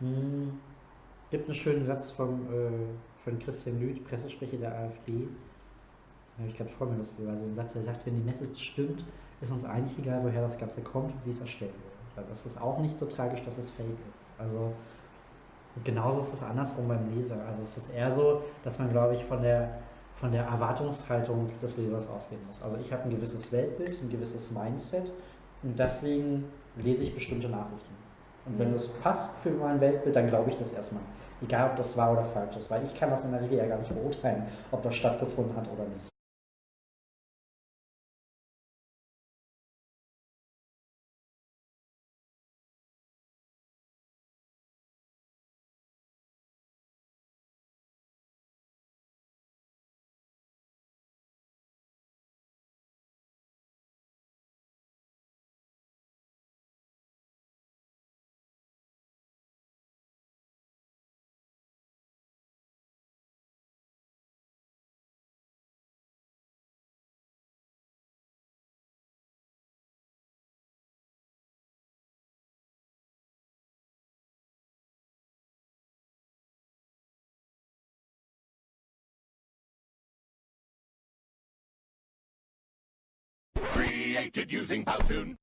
Hm, gibt einen schönen Satz vom, äh, von Christian Lüth, Pressesprecher der AfD. Den habe ich gerade vor mir, so ein Satz, der sagt, wenn die Message stimmt, ist uns eigentlich egal, woher das Ganze kommt und wie es erstellt wurde. Weil das ist auch nicht so tragisch, dass es fake ist. Also genauso ist es andersrum beim Leser. Also es ist eher so, dass man, glaube ich, von der, von der Erwartungshaltung des Lesers ausgehen muss. Also ich habe ein gewisses Weltbild, ein gewisses Mindset und deswegen lese ich bestimmte Nachrichten. Und wenn das passt für mein Weltbild, dann glaube ich das erstmal. Egal, ob das wahr oder falsch ist, weil ich kann das in der Regel ja gar nicht beurteilen, ob das stattgefunden hat oder nicht. Created using Powtoon.